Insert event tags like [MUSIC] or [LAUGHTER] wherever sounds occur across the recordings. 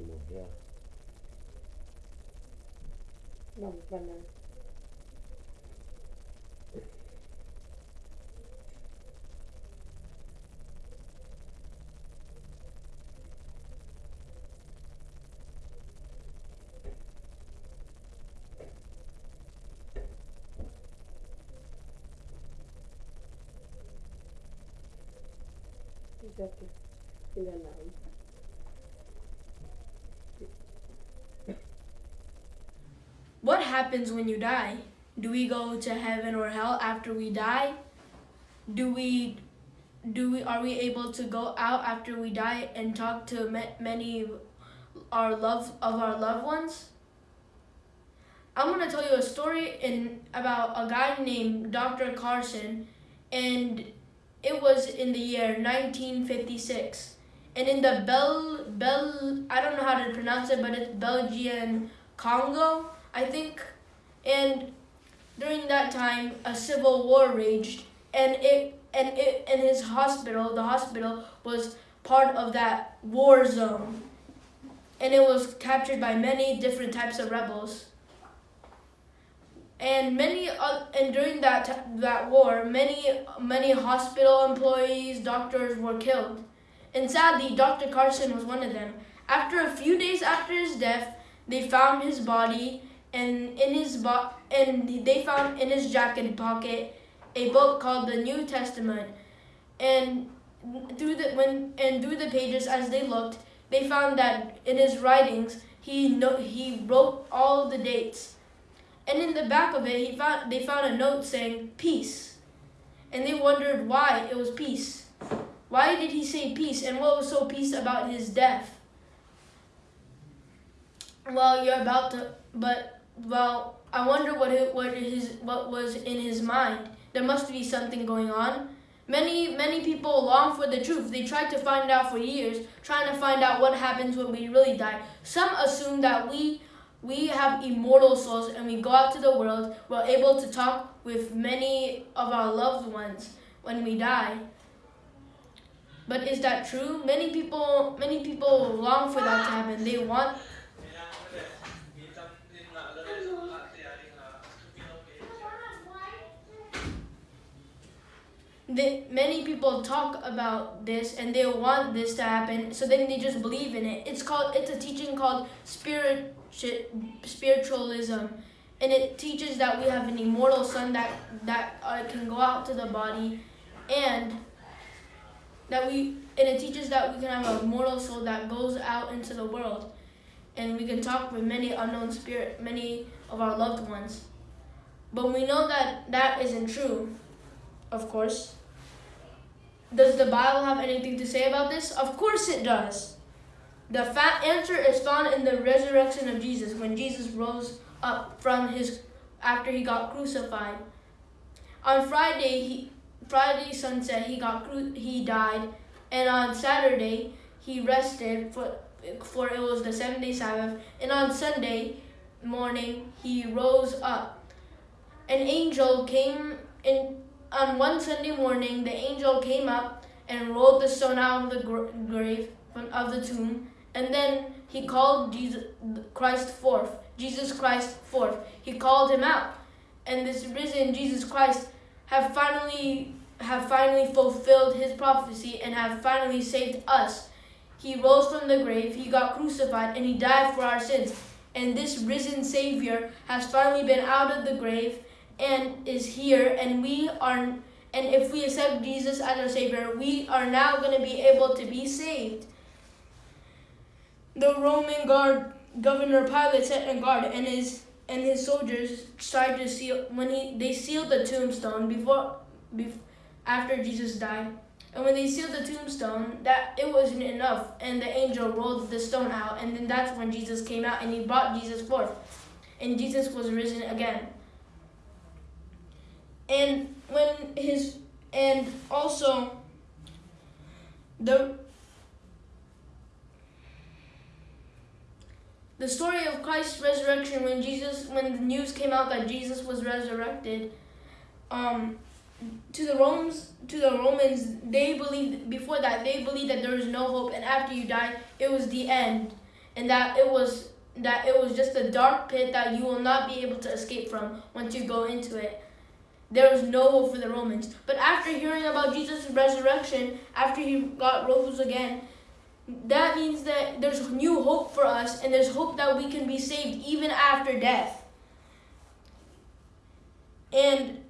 que. Vamos para nada. Exato. Ainda não. What happens when you die? Do we go to heaven or hell after we die? Do we do we are we able to go out after we die and talk to ma- many our love of our loved ones? I'm to tell you a story in about a guy named Dr. Carson and it was in the year 1956. And in the Bel Bel I don't know how to pronounce it but it's Belgian Congo I think. And during that time, a civil war raged, and it and it and his hospital, the hospital was part of that war zone, and it was captured by many different types of rebels. And many uh, and during that that war, many many hospital employees, doctors were killed, and sadly, Dr. Carson was one of them. After a few days after his death, they found his body and in his bo- and they found in his jacket pocket a book called the New Testament. And through the when and through the pages as they looked, they found that in his writings he no, he wrote all the dates. And in the back of it, he found they found a note saying peace. And they wondered why it was peace. Why did he say peace and what was so peace about his death? Well, you're about to but well, I wonder what it, what his what was in his mind. There must be something going on. Many many people long for the truth. They tried to find out for years, trying to find out what happens when we really die. Some assume that we we have immortal souls and we go out to the world. We're able to talk with many of our loved ones when we die. But is that true? Many people many people long for that to happen. They want the, many people talk about this and they want this to happen so then they just believe in it. It's called it's a teaching called spirit spiritualism. And it teaches that we have an immortal son that that uh, can go out to the body and that we and it teaches that we can have a mortal soul that goes out into the world. And we can talk with many unknown spirit many of our loved ones. But we know that that isn't true of course does the Bible have anything to say about this? Of course it does. The fat answer is found in the resurrection of Jesus when Jesus rose up from his after he got crucified. On Friday, he Friday sunset he got he died, and on Saturday he rested for for it was the seventh day Sabbath, and on Sunday morning he rose up. An angel came in on one Sunday morning, the angel came up and rolled the stone out of the grave of the tomb, and then he called Jesus Christ forth. Jesus Christ forth. He called him out, and this risen Jesus Christ have finally have finally fulfilled his prophecy and have finally saved us. He rose from the grave, he got crucified, and he died for our sins. And this risen Savior has finally been out of the grave and is here and we are and if we accept Jesus as our savior we are now going to be able to be saved. The roman guard governor pilate set a guard and his and his soldiers tried to seal when he they sealed the tombstone before, before after jesus died. And when they sealed the tombstone that it wasn't enough and the angel rolled the stone out and then that's when jesus came out and he brought jesus forth. And jesus was risen again and when his and also the the story of Christ's resurrection when Jesus when the news came out that Jesus was resurrected um to the Romans to the Romans they believed before that they believed that there was no hope and after you die it was the end and that it was that it was just a dark pit that you will not be able to escape from once you go into it. There was no hope for the Romans. But after hearing about Jesus' resurrection, after he got rose again, that means that there's new hope for us and there's hope that we can be saved even after death. And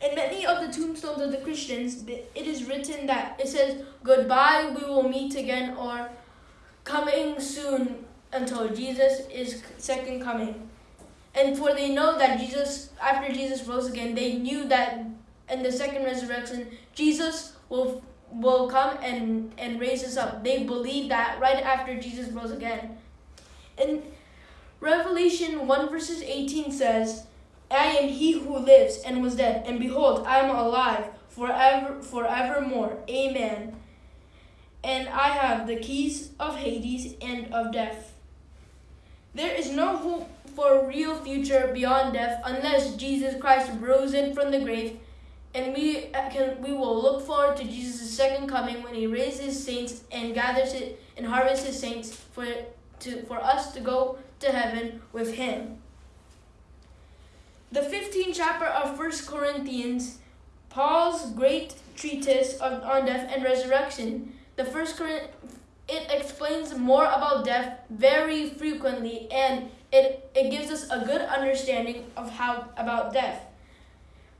in many of the tombstones of the Christians, it is written that it says, Goodbye, we will meet again, or coming soon until Jesus is second coming. And for they know that Jesus, after Jesus rose again, they knew that in the second resurrection, Jesus will will come and, and raise us up. They believe that right after Jesus rose again. And Revelation 1 verses 18 says, I am he who lives and was dead, and behold, I am alive forever forevermore. Amen. And I have the keys of Hades and of death. There is no hope for a real future beyond death unless Jesus Christ rose in from the grave and we uh, can we will look forward to Jesus' second coming when he raises saints and gathers it and harvests his saints for to for us to go to heaven with him. The 15th chapter of 1 Corinthians, Paul's great treatise of, on death and resurrection. The first Corinth, it explains more about death very frequently and it, it gives us a good understanding of how about death.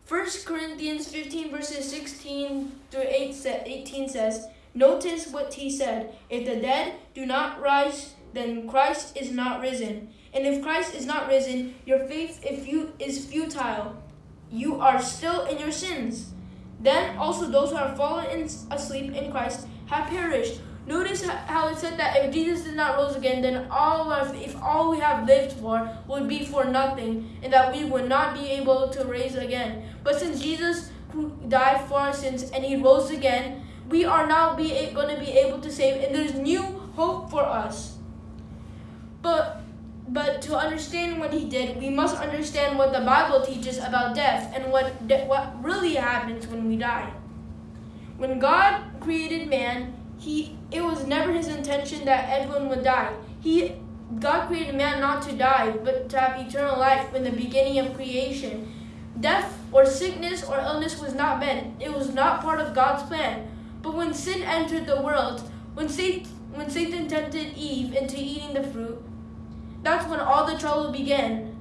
1 Corinthians 15 verses 16 through 18 says, Notice what he said, if the dead do not rise, then Christ is not risen. And if Christ is not risen, your faith if you is futile. You are still in your sins. Then also those who have fallen asleep in Christ have perished. Notice how it said that if Jesus did not rose again, then all of if all we have lived for would be for nothing, and that we would not be able to raise again. But since Jesus died for our sins and he rose again, we are now be going to be able to save, and there's new hope for us. But but to understand what he did, we must understand what the Bible teaches about death and what, what really happens when we die. When God created man, he, it was never his intention that everyone would die. He, God created man not to die, but to have eternal life in the beginning of creation. Death or sickness or illness was not meant. It was not part of God's plan. But when sin entered the world, when Satan, when Satan tempted Eve into eating the fruit, that's when all the trouble began.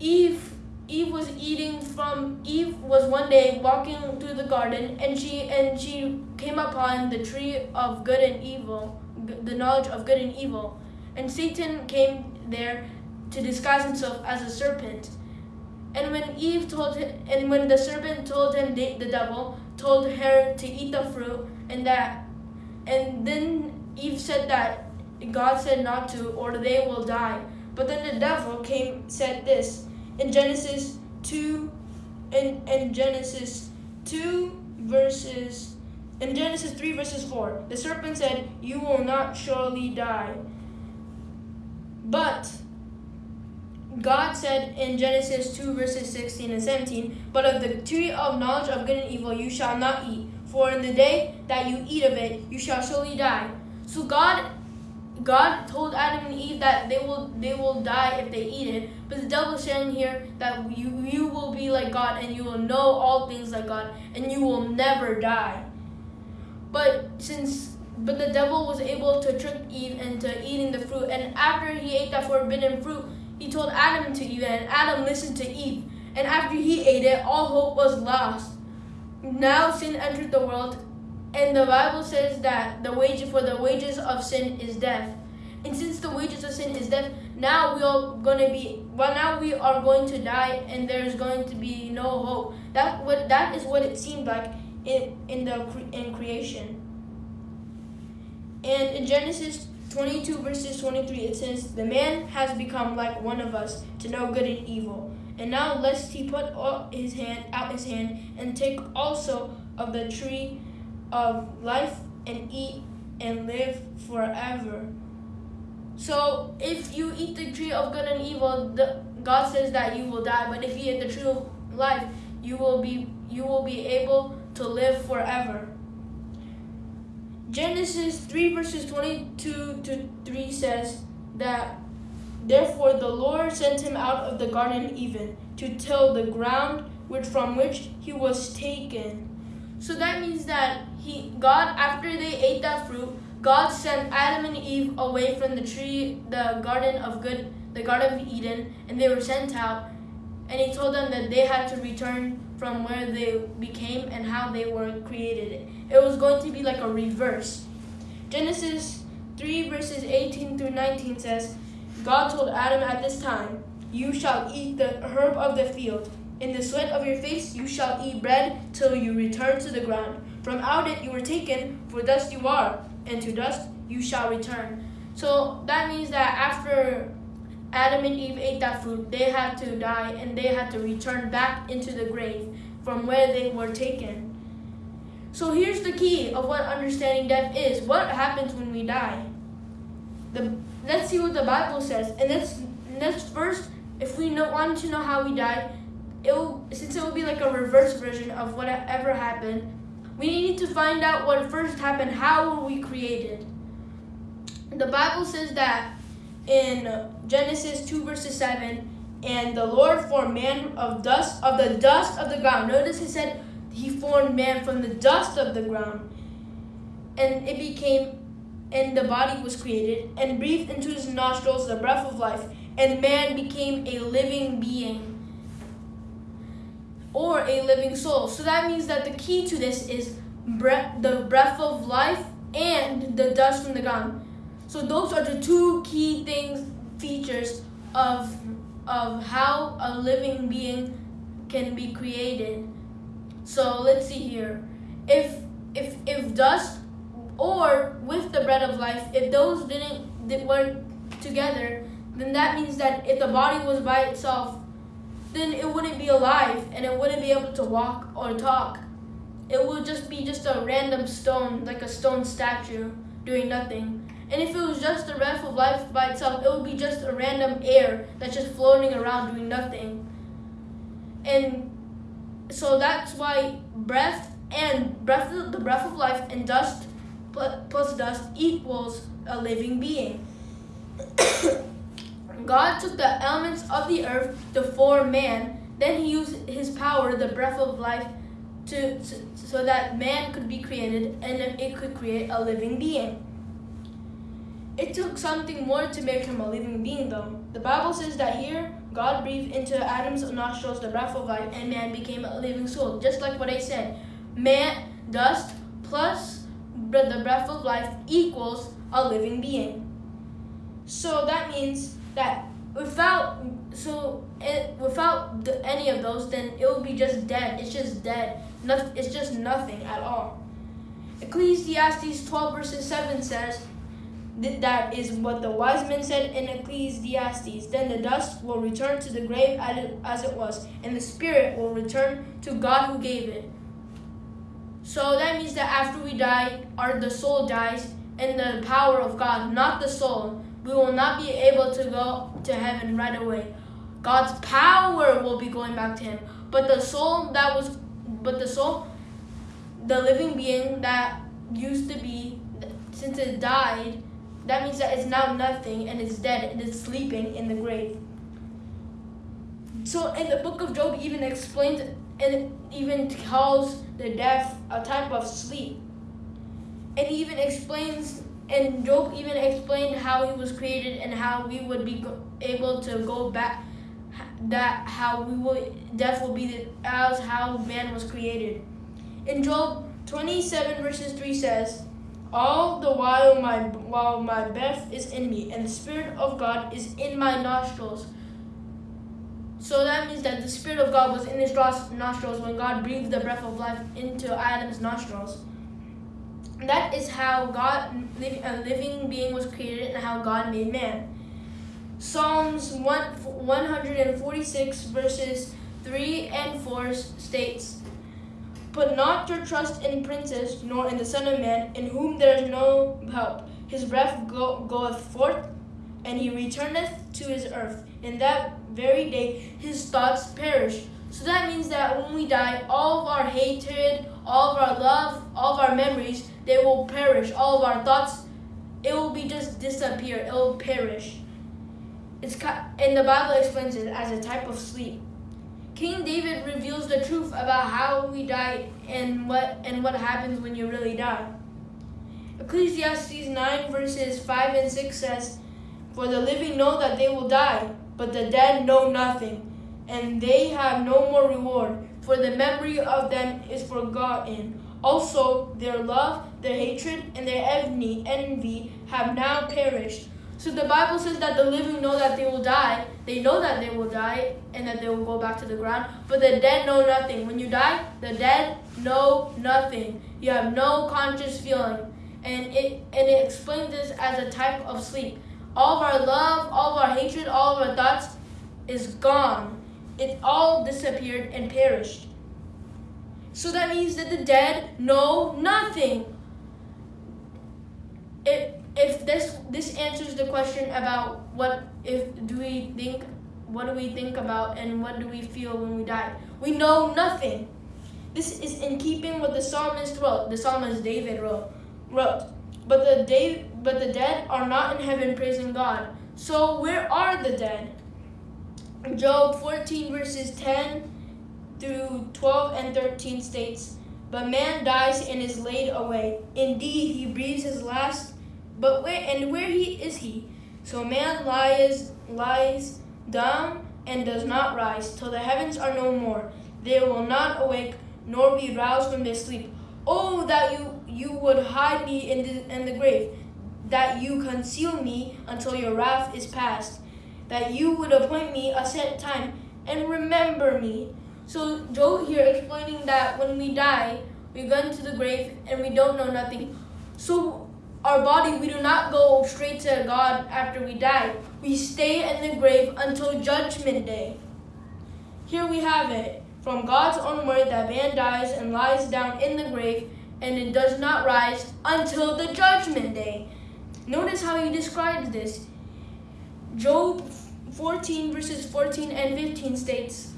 Eve Eve was eating from Eve was one day walking through the garden and she and she came upon the tree of good and evil, the knowledge of good and evil. And Satan came there to disguise himself as a serpent. And when Eve told him, and when the serpent told him, the, devil told her to eat the fruit, and that, and then Eve said that God said not to, or they will die. But then the devil came, said this in Genesis 2, in, in Genesis 2 verses, in Genesis 3 verses 4. The serpent said, You will not surely die. But God said in Genesis 2 verses 16 and 17, But of the tree of knowledge of good and evil you shall not eat, for in the day that you eat of it you shall surely die. So God God told Adam and Eve that they will they will die if they eat it, but the devil is saying here that you you will be like God and you will know all things like God and you will never die. But since but the devil was able to trick Eve into eating the fruit, and after he ate that forbidden fruit, he told Adam to eat it, and Adam listened to Eve. And after he ate it, all hope was lost. Now sin entered the world, and the Bible says that the wage for the wages of sin is death. And since the wages of sin is death, now we are going to be well now we are going to die and there's going to be no hope. That what that is what it seemed like in in the in creation. And in Genesis 22 verses 23 it says the man has become like one of us to know good and evil. And now lest he put his hand out his hand and take also of the tree of life and eat and live forever. So if you eat the tree of good and evil, the, God says that you will die. But if you eat the tree of life, you will be you will be able to live forever. Genesis 3 verses 22 to 3 says that therefore the Lord sent him out of the garden even to till the ground which from which he was taken. So that means that he God after they ate that fruit, God sent Adam and Eve away from the tree, the garden of good, the garden of Eden, and they were sent out. And he told them that they had to return from where they became and how they were created. It was going to be like a reverse. Genesis 3 verses 18 through 19 says, God told Adam at this time, You shall eat the herb of the field. In the sweat of your face you shall eat bread till you return to the ground. From out it you were taken, for dust you are, and to dust you shall return. So that means that after Adam and Eve ate that fruit, they had to die and they had to return back into the grave from where they were taken. So here's the key of what understanding death is. What happens when we die? The, let's see what the Bible says. And let's, let's first, if we know, want to know how we die, it will, since it will be like a reverse version of whatever happened, we need to find out what first happened. How were we created? The Bible says that in Genesis 2 verses 7, and the Lord formed man of dust of the dust of the ground. Notice it said he formed man from the dust of the ground. And it became and the body was created and breathed into his nostrils the breath of life, and man became a living being or a living soul. So that means that the key to this is breath, the breath of life and the dust from the ground. So those are the two key things, features of, of how a living being can be created. So let's see here. If, if, if dust or with the bread of life, if those didn't, didn't work together, then that means that if the body was by itself, then it wouldn't be alive and it wouldn't be able to walk or talk. It would just be just a random stone, like a stone statue, doing nothing. And if it was just the breath of life by itself, it would be just a random air that's just floating around doing nothing. And so that's why breath and breath, the breath of life and dust plus dust equals a living being. [COUGHS] God took the elements of the earth to form man. Then he used his power, the breath of life, to, to so that man could be created and it could create a living being. It took something more to make him a living being, though. The Bible says that here, God breathed into Adam's nostrils the breath of life, and man became a living soul. Just like what I said, man, dust plus the breath of life equals a living being. So that means that without so it, without the, any of those, then it will be just dead. It's just dead. Nothing. It's just nothing at all. Ecclesiastes 12 verses 7 says, that is what the wise men said in Ecclesiastes. Then the dust will return to the grave as it was, and the spirit will return to God who gave it. So that means that after we die, our the soul dies in the power of God, not the soul. We will not be able to go to heaven right away. God's power will be going back to him. But the soul that was but the soul the living being that used to be since it died that means that it's now nothing and it's dead and it's sleeping in the grave. So in the book of Job even explains and even calls the death a type of sleep. And even explains and Job even explained how he was created and how we would be able to go back that how we will death will be the, as how man was created. In Job 27 verses 3 says, all the while my while my breath is in me and the spirit of God is in my nostrils. So that means that the spirit of God was in his nostrils when God breathed the breath of life into Adam's nostrils. That is how God, a living being, was created and how God made man. Psalms 1, 146 verses 3 and 4 states, Put not your trust in princes, nor in the Son of Man, in whom there is no help. His breath go, goeth forth, and he returneth to his earth. In that very day his thoughts perish. So that means that when we die, all of our hatred, all of our love, all of our memories, they will perish. All of our thoughts, it will be just disappear. It will perish. It's and the Bible explains it as a type of sleep. King David reveals the truth about how we die and what and what happens when you really die. Ecclesiastes 9 verses 5 and 6 says, For the living know that they will die, but the dead know nothing, and they have no more reward, for the memory of them is forgotten. Also, their love, their hatred, and their envy, envy have now perished. So the Bible says that the living know that they will die. They know that they will die and that they will go back to the ground. But the dead know nothing. When you die, the dead know nothing. You have no conscious feeling. And it and it explains this as a type of sleep. All of our love, all of our hatred, all of our thoughts is gone. It all disappeared and perished. So that means that the dead know nothing. It if this this answers the question about what if do we think what do we think about and what do we feel when we die? We know nothing. This is in keeping with the psalmist wrote the psalmist david wrote wrote but the Dave, but the dead are not in heaven praising god. So where are the dead? Job 14 verses 10 through 12 and 13 states but man dies and is laid away. Indeed he breathes his last but where and where he is he? So man lies lies down and does not rise till the heavens are no more. They will not awake nor be roused from their sleep. Oh, that you you would hide me in the in the grave, that you conceal me until your wrath is past, that you would appoint me a set time and remember me. So Job here explaining that when we die, we go into the grave and we don't know nothing. So our body, we do not go straight to God after we die. We stay in the grave until judgment day. Here we have it from God's own word that man dies and lies down in the grave and it does not rise until the judgment day. Notice how he describes this. Job 14 verses 14 and 15 states,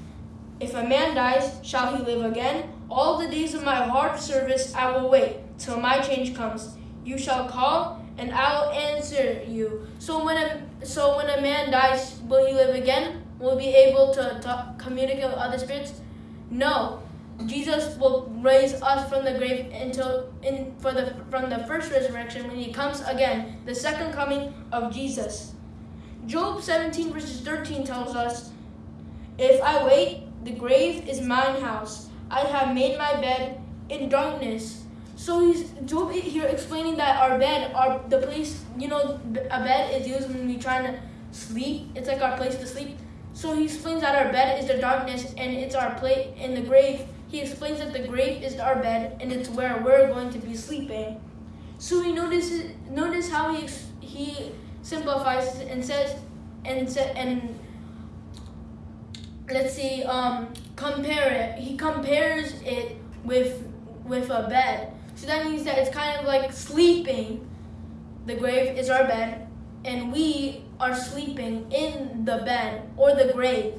If a man dies, shall he live again? All the days of my hard service I will wait till my change comes. You shall call, and I will answer you. So when a so when a man dies, will he live again? Will he be able to, to communicate with other spirits? No. Jesus will raise us from the grave until in for the from the first resurrection when he comes again, the second coming of Jesus. Job 17 verses 13 tells us, If I wait, the grave is mine house. I have made my bed in darkness. So he's Job here explaining that our bed, our the place, you know, a bed is used when we trying to sleep. It's like our place to sleep. So he explains that our bed is the darkness and it's our place in the grave. He explains that the grave is our bed and it's where we're going to be sleeping. So he notices notice how he he simplifies and says and said and let's see um compare it. He compares it with with a bed. So that means that it's kind of like sleeping. The grave is our bed, and we are sleeping in the bed or the grave.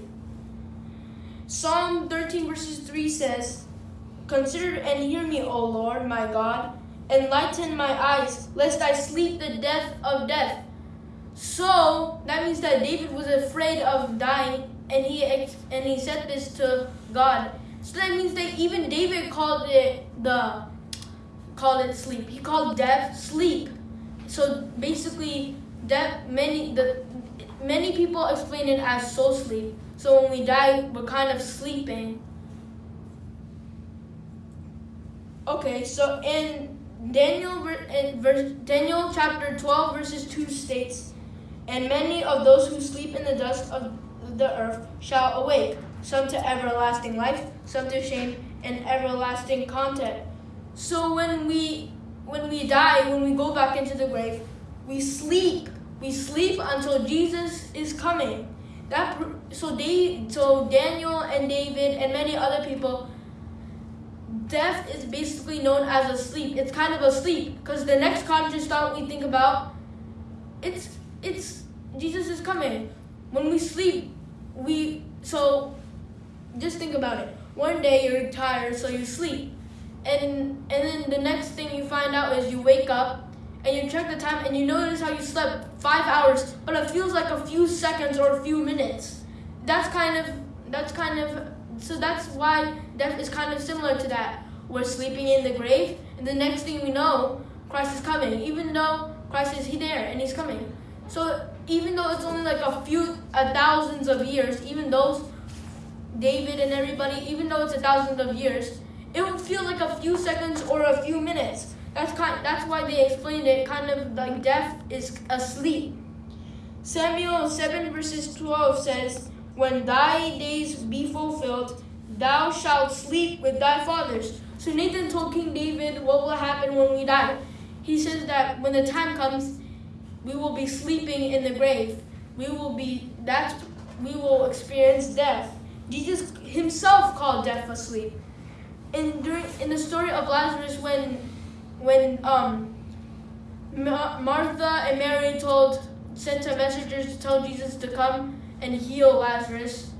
Psalm 13, verses 3 says, Consider and hear me, O Lord, my God. Enlighten my eyes, lest I sleep the death of death. So that means that David was afraid of dying, and he and he said this to God. So that means that even David called it the called it sleep. He called death sleep. So basically, death many the many people explain it as soul sleep. So when we die, we're kind of sleeping. Okay, so in Daniel in verse, Daniel chapter 12 verses 2 states, and many of those who sleep in the dust of the earth shall awake, some to everlasting life, some to shame and everlasting content. So when we when we die, when we go back into the grave, we sleep. We sleep until Jesus is coming. That so they so Daniel and David and many other people death is basically known as a sleep. It's kind of a sleep because the next conscious thought we think about it's it's Jesus is coming. When we sleep, we so just think about it. One day you're tired, so you sleep, and and then the next thing you find out is you wake up and you check the time and you notice how you slept five hours, but it feels like a few seconds or a few minutes. That's kind of that's kind of so that's why death is kind of similar to that. We're sleeping in the grave, and the next thing we know, Christ is coming. Even though Christ is there and He's coming. So even though it's only like a few, a thousands of years, even those David and everybody, even though it's a thousands of years, it would feel like a few seconds or a few minutes. That's kind. That's why they explained it kind of like death is asleep. Samuel seven verses twelve says, "When thy days be fulfilled, thou shalt sleep with thy fathers." So Nathan told King David what will happen when we die. He says that when the time comes, we will be sleeping in the grave. We will be that's we will experience death. Jesus himself called death asleep. And during in the story of Lazarus when when um Martha and Mary told sent some messengers to tell Jesus to come and heal Lazarus.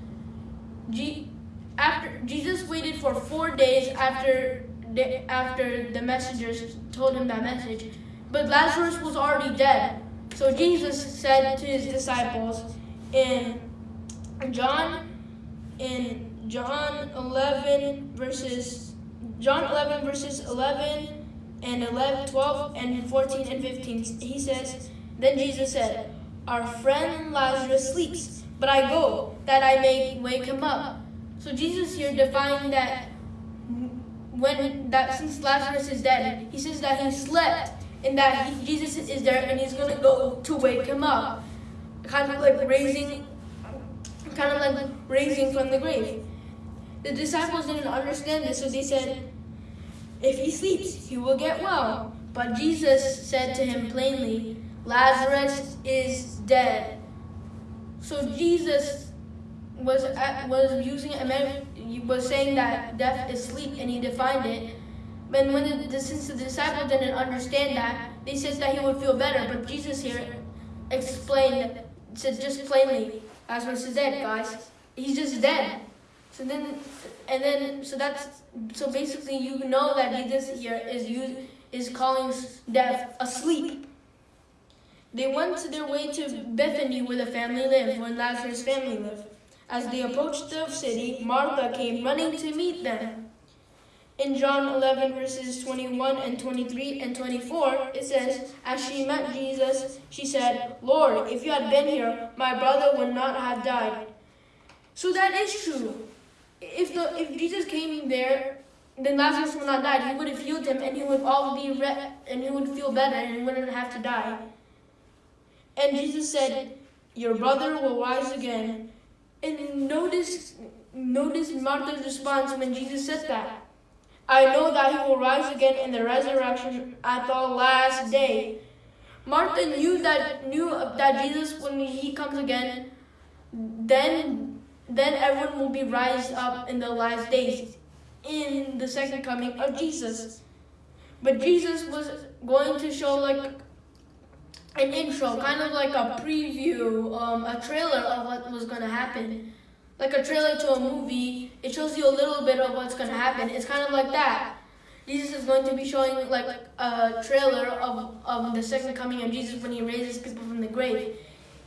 G, after Jesus waited for 4 days after the, after the messengers told him that message. But Lazarus was already dead. So Jesus said to his disciples in John in John 11 verses John 11 verses 11 and 11 12 and 14 and 15 he says then Jesus said our friend Lazarus sleeps but I go that I may wake him up so Jesus here defined that when that since Lazarus is dead he says that he slept and that he, Jesus is there and he's going to go to wake him up. Kind of like raising kind of like raising from the grave. The disciples didn't understand this, so they said, If he sleeps, he will get well. But Jesus said to him plainly, Lazarus is dead. So Jesus was uh, was using was saying that death is sleep, and he defined it. And when the, since the disciples didn't understand that, they said that he would feel better. But Jesus here explained, said just plainly, Lazarus is dead, guys. He's just dead. So then, and then, so that's, so basically you know that Jesus here is you is calling death asleep. They went to their way to Bethany where the family lived, where Lazarus' family lived. As they approached the city, Martha came running to meet them. In John 11, verses 21 and 23 and 24, it says, As she met Jesus, she said, Lord, if you had been here, my brother would not have died. So that is true. If, the, if Jesus came in there, then Lazarus would not die. He would have healed him, and he would all be re- and he would feel better, and he wouldn't have to die. And Jesus said, Your brother will rise again. And notice, notice Martha's response when Jesus said that. I know that he will rise again in the resurrection at the last day. Martha knew that knew that Jesus, when he comes again, then then everyone will be raised up in the last days, in the second coming of Jesus. But Jesus was going to show like an intro, kind of like a preview, um, a trailer of what was going to happen like a trailer to a movie, it shows you a little bit of what's going to happen. It's kind of like that. Jesus is going to be showing like a trailer of, of the second coming of Jesus when he raises people from the grave.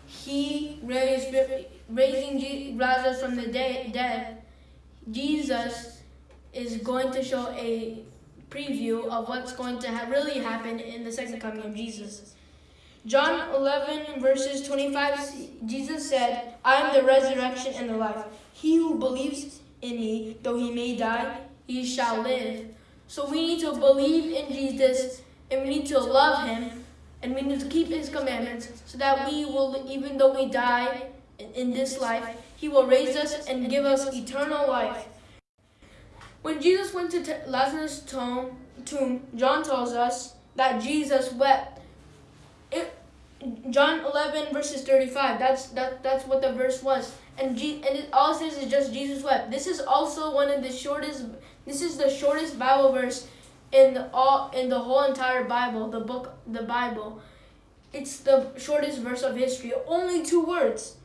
He raised, raising Lazarus from the dead. Jesus is going to show a preview of what's going to ha really happen in the second coming of Jesus. John 11, verses 25, Jesus said, I am the resurrection and the life. He who believes in me, though he may die, he shall live. So we need to believe in Jesus, and we need to love him, and we need to keep his commandments, so that we will, even though we die in this life, he will raise us and give us eternal life. When Jesus went to Lazarus' tomb, John tells us that Jesus wept it, John 11 verses 35. That's that that's what the verse was. And G, and it all says is just Jesus wept. This is also one of the shortest this is the shortest Bible verse in the all in the whole entire Bible, the book the Bible. It's the shortest verse of history. Only two words.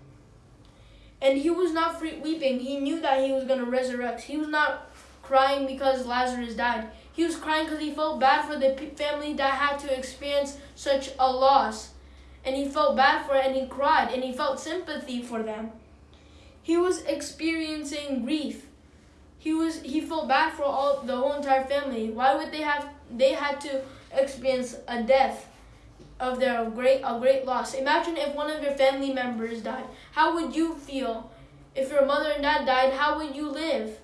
And he was not weeping. He knew that he was going to resurrect. He was not crying because Lazarus died. He was crying because he felt bad for the family that had to experience such a loss. And he felt bad for it and he cried and he felt sympathy for them. He was experiencing grief. He was he felt bad for all the whole entire family. Why would they have they had to experience a death of their great a great loss. Imagine if one of your family members died. How would you feel? If your mother and dad died, how would you live?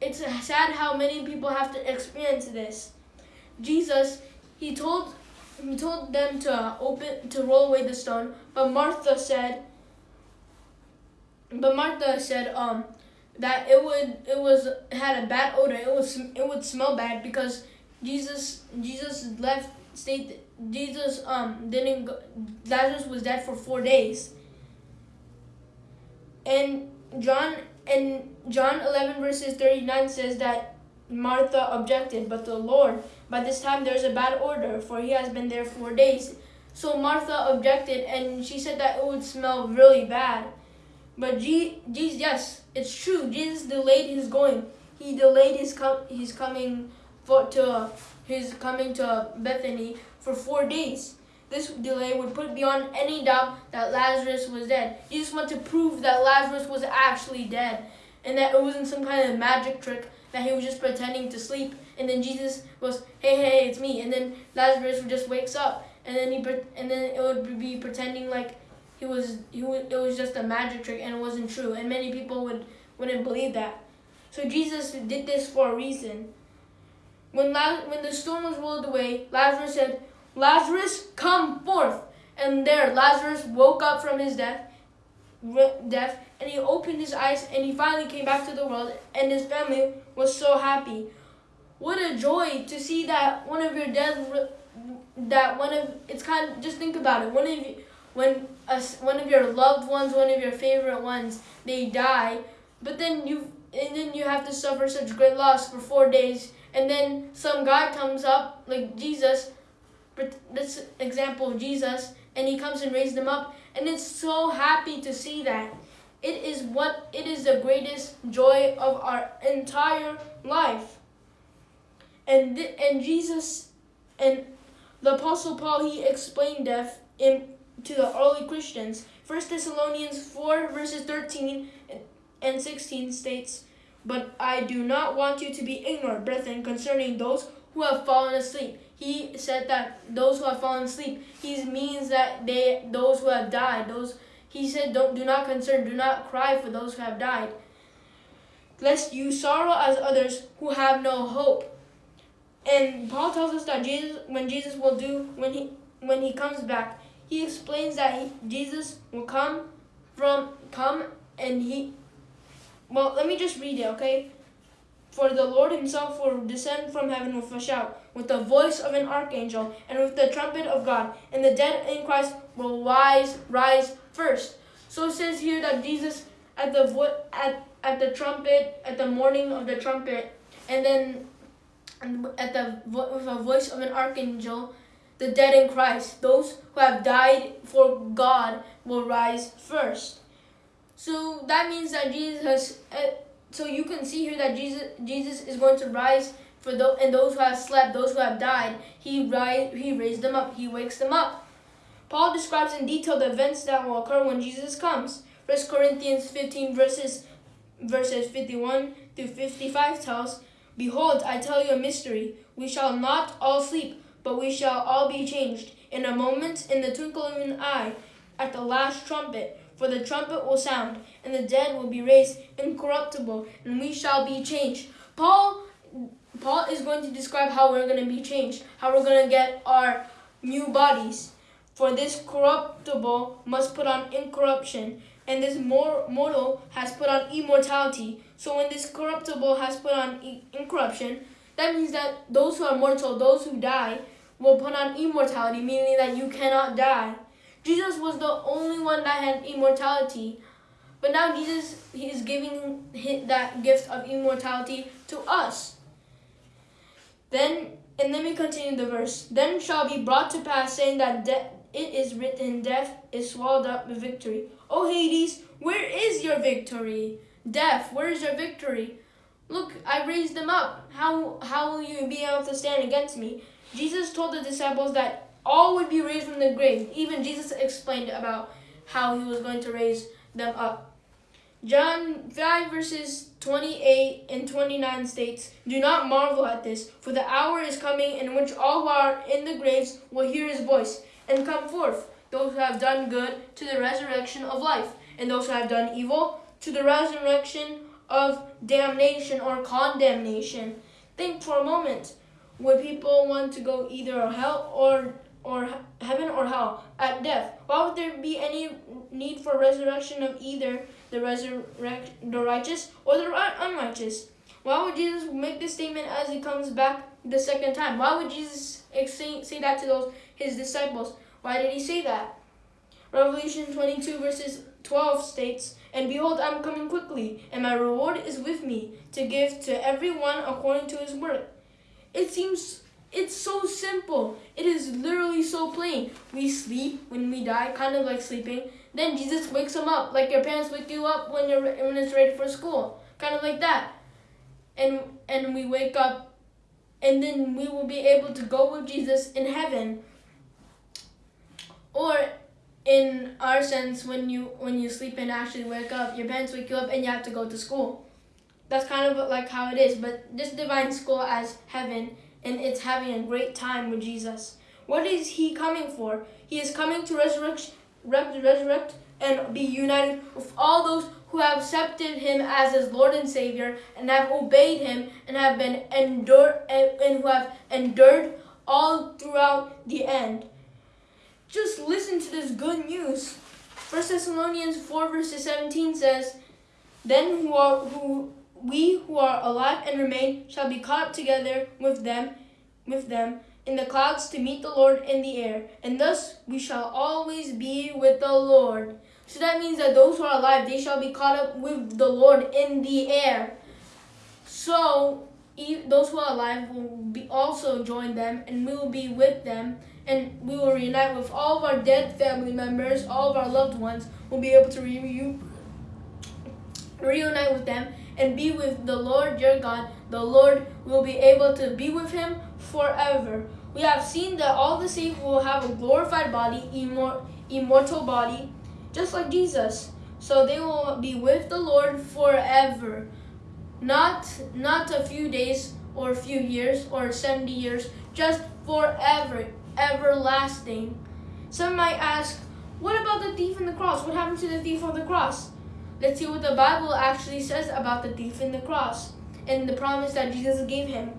It's sad how many people have to experience this. Jesus, he told he told them to open to roll away the stone, but Martha said but Martha said um that it would it was had a bad odor. It was it would smell bad because Jesus Jesus left state Jesus um didn't go, Lazarus was dead for 4 days. And John and John 11 verses 39 says that Martha objected, but the Lord, by this time there's a bad order, for he has been there 4 days. So Martha objected and she said that it would smell really bad. But Jesus, yes, it's true. Jesus delayed his going. He delayed his com- his coming for to his coming to Bethany for four days. This delay would put beyond any doubt that Lazarus was dead. Jesus wanted to prove that Lazarus was actually dead and that it wasn't some kind of magic trick that he was just pretending to sleep. And then Jesus was, hey, hey, it's me. And then Lazarus would just wakes up, and then he and then it would be pretending like he was he it was just a magic trick and it wasn't true. And many people would wouldn't believe that. So Jesus did this for a reason. When, La- when the stone was rolled away, Lazarus said, Lazarus, come forth. And there, Lazarus woke up from his death, death, and he opened his eyes, and he finally came back to the world, and his family was so happy. What a joy to see that one of your dead, that one of it's kind of just think about it. One of you, when a, one of your loved ones, one of your favorite ones, they die, but then you and then you have to suffer such great loss for four days and then some guy comes up like Jesus, this example of Jesus, and he comes and raises them up, and it's so happy to see that. It is what it is the greatest joy of our entire life. And and Jesus and the apostle Paul he explained death in to the early Christians. First Thessalonians 4 verses 13 and 16 states but I do not want you to be ignorant, brethren, concerning those who have fallen asleep. He said that those who have fallen asleep, he means that they those who have died. Those he said don't do not concern, do not cry for those who have died. Lest you sorrow as others who have no hope. And Paul tells us that Jesus when Jesus will do when he when he comes back, he explains that he, Jesus will come from come and he well, let me just read it, okay? For the Lord himself will descend from heaven with a shout, with the voice of an archangel, and with the trumpet of God, and the dead in Christ will rise, rise first. So it says here that Jesus at the at at the trumpet, at the morning of the trumpet, and then at the with a voice of an archangel, the dead in Christ, those who have died for God, will rise first. So that means that Jesus, uh, so you can see here that Jesus, Jesus is going to rise for those and those who have slept, those who have died. He rise, he raised them up. He wakes them up. Paul describes in detail the events that will occur when Jesus comes. 1 Corinthians 15 verses verses 51 through 55 tells, Behold, I tell you a mystery. We shall not all sleep, but we shall all be changed in a moment, in the twinkle of an eye, at the last trumpet. For the trumpet will sound, and the dead will be raised incorruptible, and we shall be changed. Paul Paul is going to describe how we're going to be changed, how we're going to get our new bodies. For this corruptible must put on incorruption, and this mortal has put on immortality. So when this corruptible has put on incorruption, that means that those who are mortal, those who die, will put on immortality, meaning that you cannot die. Jesus was the only one that had immortality. But now Jesus he is giving that gift of immortality to us. Then, and let me continue the verse. Then shall be brought to pass, saying that it is written, death is swallowed up with victory. O Hades, Where is your victory? Death, where is your victory? Look, I raised them up. How how will you be able to stand against me? Jesus told the disciples that all would be raised from the grave. Even Jesus explained about how he was going to raise them up. John 5 verses 28 and 29 states, Do not marvel at this, for the hour is coming in which all who are in the graves will hear his voice and come forth, those who have done good to the resurrection of life, and those who have done evil to the resurrection of damnation or condemnation. Think for a moment. Would people want to go either hell or or heaven or hell at death? Why would there be any need for resurrection of either the resurrect the righteous or the unrighteous? Why would Jesus make this statement as he comes back the second time? Why would Jesus say, that to those his disciples? Why did he say that? Revelation 22 verses 12 states, And behold, I am coming quickly, and my reward is with me, to give to everyone according to his work. It seems it's so simple. It is literally so plain. We sleep when we die, kind of like sleeping. Then Jesus wakes them up, like your parents wake you up when you're when it's ready for school, kind of like that. And and we wake up, and then we will be able to go with Jesus in heaven. Or in our sense, when you when you sleep and actually wake up, your parents wake you up and you have to go to school. That's kind of like how it is. But this divine school as heaven, and it's having a great time with Jesus. What is he coming for? He is coming to resurrect, resurrect and be united with all those who have accepted him as his Lord and Savior and have obeyed him and have been endured and who have endured all throughout the end. Just listen to this good news. 1 Thessalonians 4 verses 17 says, Then who are who we who are alive and remain shall be caught together with them with them in the clouds to meet the Lord in the air, and thus we shall always be with the Lord. So that means that those who are alive, they shall be caught up with the Lord in the air. So those who are alive will be also join them, and we will be with them and we will reunite with all of our dead family members, all of our loved ones. We'll be able to re- reunite with them and be with the Lord your God. The Lord will be able to be with him forever. We have seen that all the saved will have a glorified body, immor- immortal body, just like Jesus. So they will be with the Lord forever. Not not a few days or a few years or 70 years, just forever everlasting. Some might ask, what about the thief on the cross? What happened to the thief on the cross? Let's see what the Bible actually says about the thief in the cross and the promise that Jesus gave him.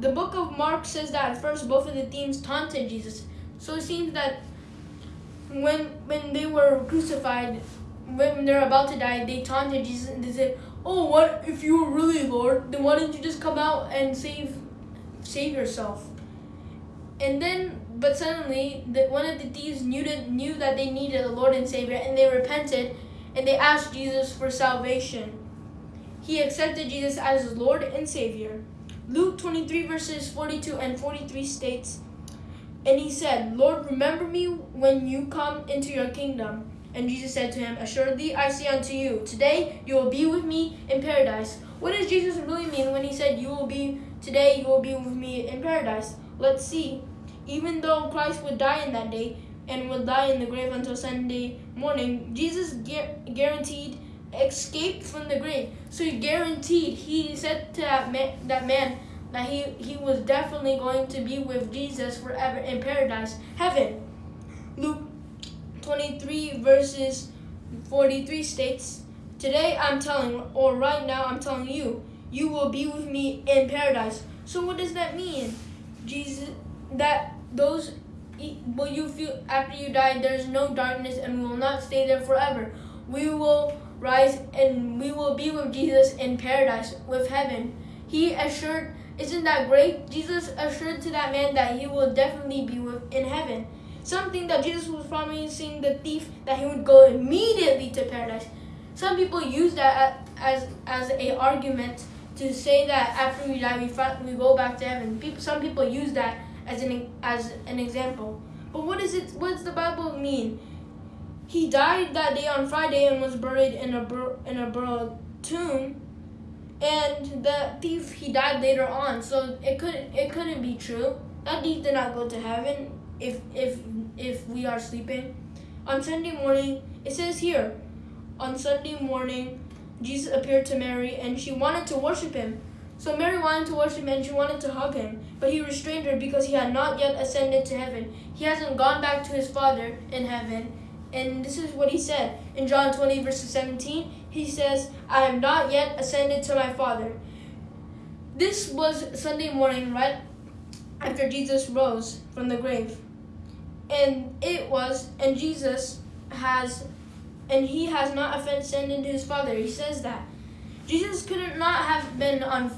The book of Mark says that at first both of the thieves taunted Jesus. So it seems that when when they were crucified, when they're about to die, they taunted Jesus and they said, "Oh, what if you were really Lord? Then why didn't you just come out and save save yourself?" And then, but suddenly, the, one of the thieves knew, to, knew that they needed a Lord and Savior, and they repented, and they asked Jesus for salvation. He accepted Jesus as his Lord and Savior. Luke 23, verses 42 and 43 states, And he said, Lord, remember me when you come into your kingdom. And Jesus said to him, Assuredly I say unto you, today you will be with me in paradise. What does Jesus really mean when he said, You will be, today you will be with me in paradise? Let's see. Even though Christ would die in that day and would die in the grave until Sunday morning, Jesus gu- guaranteed escape from the grave. So he guaranteed, he said to that man, that man that he, he was definitely going to be with Jesus forever in paradise, heaven. Luke 23 verses 43 states, Today I'm telling, or right now I'm telling you, you will be with me in paradise. So what does that mean? Jesus, that those will you feel after you die there's no darkness and we will not stay there forever. We will rise and we will be with jesus in paradise with heaven. He assured isn't that great? Jesus assured to that man that he will definitely be with in heaven. Something that jesus was promising the thief that he would go immediately to paradise. Some people use that as as a argument to say that after we die we, we go back to heaven. People some people use that as an as an example. But what is it? What does the Bible mean? he died that day on Friday and was buried in a bur- in a burial tomb. And the thief he died later on, so it couldn't it couldn't be true. That thief did not go to heaven if if if we are sleeping. On Sunday morning, it says here, on Sunday morning, Jesus appeared to Mary and she wanted to worship him. So Mary wanted to worship him and she wanted to hug him, but he restrained her because he had not yet ascended to heaven. He hasn't gone back to his Father in heaven. And this is what he said in John 20, verse 17. He says, I have not yet ascended to my Father. This was Sunday morning, right after Jesus rose from the grave. And it was, and Jesus has, and he has not ascended to his Father. He says that. Jesus could not have been on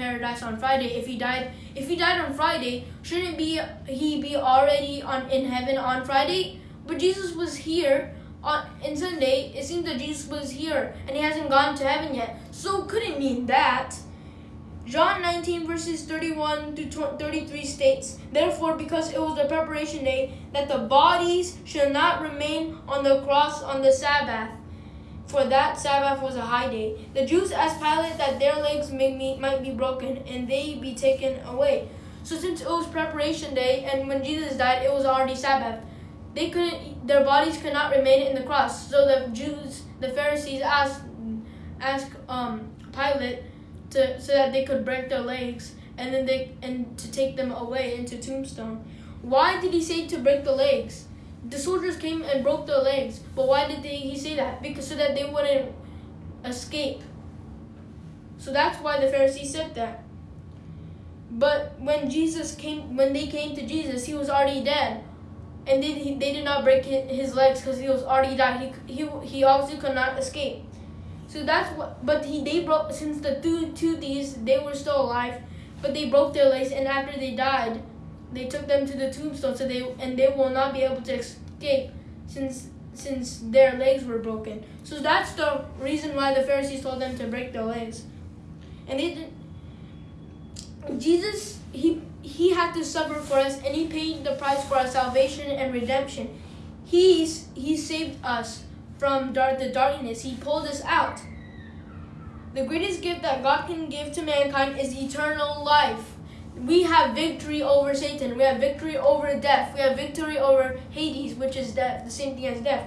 paradise on Friday if he died. If he died on Friday, shouldn't be he be already on in heaven on Friday? But Jesus was here on in Sunday. It seems that Jesus was here and he hasn't gone to heaven yet. So couldn't mean that. John 19 verses 31 to 33 states, Therefore, because it was the preparation day, that the bodies should not remain on the cross on the Sabbath, for that Sabbath was a high day. The Jews asked Pilate that their legs might be broken and they be taken away. So since it was preparation day and when Jesus died, it was already Sabbath. They couldn't, their bodies could not remain in the cross. So the Jews, the Pharisees asked, asked um, Pilate to so that they could break their legs and then they and to take them away into tombstone. Why did he say to break the legs? The soldiers came and broke their legs, but why did they, he say that? Because so that they wouldn't escape. So that's why the Pharisees said that. But when Jesus came, when they came to Jesus, he was already dead, and they, they did not break his legs because he was already died. He, he, he obviously could not escape. So that's what. But he they broke since the two two thieves they were still alive, but they broke their legs and after they died, they took them to the tombstone. So they and they will not be able to escape since since their legs were broken. So that's the reason why the Pharisees told them to break their legs, and they did. Jesus he he had to suffer for us and he paid the price for our salvation and redemption. He's he saved us from dark, the darkness. He pulled us out. The greatest gift that God can give to mankind is eternal life. We have victory over Satan. We have victory over death. We have victory over Hades, which is death, the same thing as death.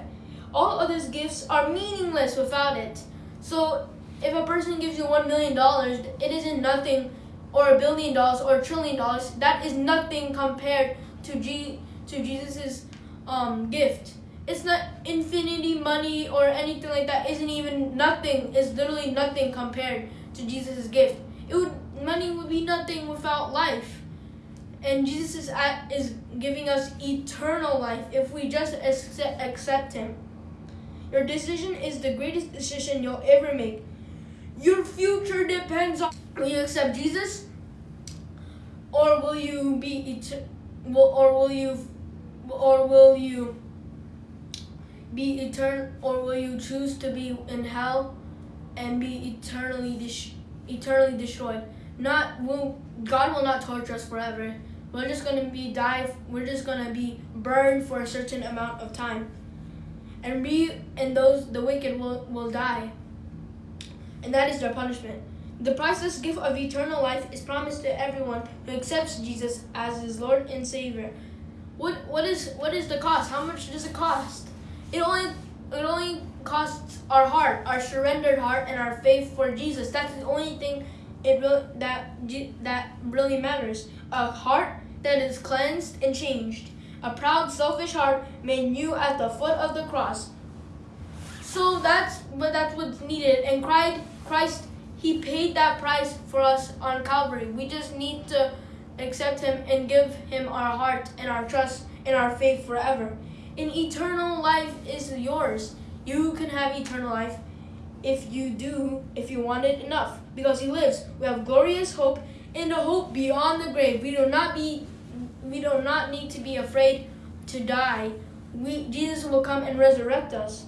All of these gifts are meaningless without it. So if a person gives you one million dollars, it isn't nothing, or a billion dollars, or a trillion dollars. That is nothing compared to G to Jesus's um, gift it's not infinity money or anything like that isn't even nothing It's literally nothing compared to jesus' gift it would money would be nothing without life. And jesus is, at, is giving us eternal life if we just accept, accept him. Your decision is the greatest decision you'll ever make. Your future depends on will you accept jesus? Or will you be or will you or will you be eternal, or will you choose to be in hell and be eternally eternally destroyed? Not will God will not torture us forever. We're just gonna be die. We're just gonna be burned for a certain amount of time, and we and those the wicked will will die. And that is their punishment. The priceless gift of eternal life is promised to everyone who accepts Jesus as his Lord and Savior. What what is what is the cost? How much does it cost? It only it only costs our heart, our surrendered heart, and our faith for Jesus. That's the only thing it that that really matters. A heart that is cleansed and changed. A proud, selfish heart made new at the foot of the cross. So that's but that's what's needed. And Christ, He paid that price for us on Calvary. We just need to accept Him and give Him our heart and our trust and our faith forever. And eternal life is yours. You can have eternal life if you do, if you want it enough, because He lives. We have glorious hope and a hope beyond the grave. We do not be, we do not need to be afraid to die. We, Jesus will come and resurrect us.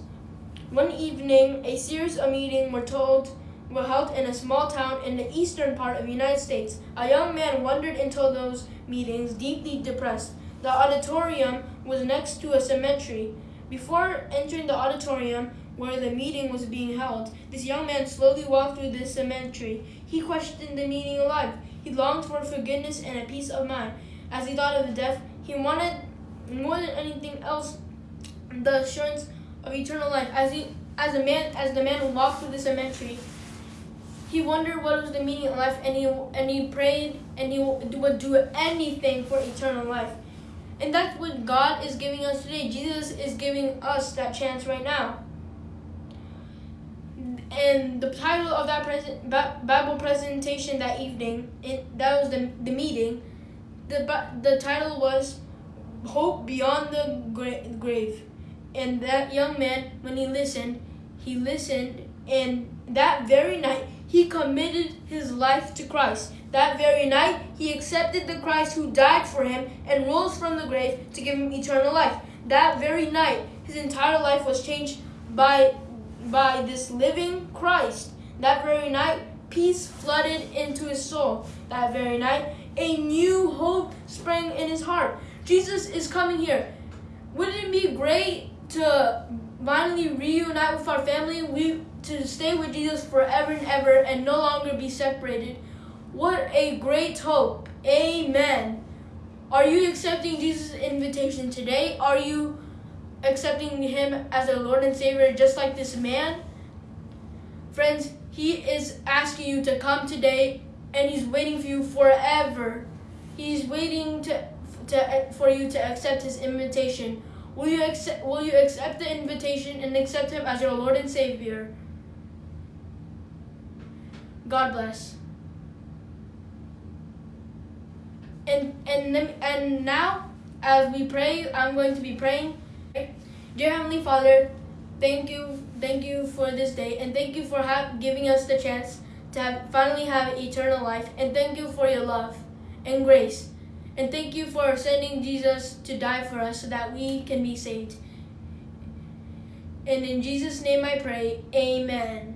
One evening, a series of meetings were told were held in a small town in the eastern part of the United States. A young man wandered into those meetings deeply depressed. The auditorium was next to a cemetery. Before entering the auditorium where the meeting was being held, this young man slowly walked through the cemetery. He questioned the meaning of life. He longed for forgiveness and a peace of mind. As he thought of death, he wanted more than anything else the assurance of eternal life. As he as a man as the man walked through the cemetery, he wondered what was the meaning of life and he and he prayed and he would do anything for eternal life. And that's what God is giving us today. Jesus is giving us that chance right now. And the title of that present, Bible presentation that evening, it, that was the, the meeting, the, the title was Hope Beyond the Grave. And that young man, when he listened, he listened, and that very night, he committed his life to Christ. That very night, he accepted the Christ who died for him and rose from the grave to give him eternal life. That very night, his entire life was changed by, by this living Christ. That very night, peace flooded into his soul. That very night, a new hope sprang in his heart. Jesus is coming here. Wouldn't it be great to finally reunite with our family? We to stay with Jesus forever and ever and no longer be separated. What a great hope. Amen. Are you accepting Jesus' invitation today? Are you accepting him as a Lord and Savior just like this man? Friends, he is asking you to come today and he's waiting for you forever. He's waiting to, to for you to accept his invitation. Will you accept will you accept the invitation and accept him as your Lord and Savior? God bless. And and and now, as we pray, I'm going to be praying. Dear Heavenly Father, thank you, thank you for this day, and thank you for giving us the chance to have, finally have eternal life. And thank you for your love and grace. And thank you for sending Jesus to die for us so that we can be saved. And in Jesus' name I pray, amen.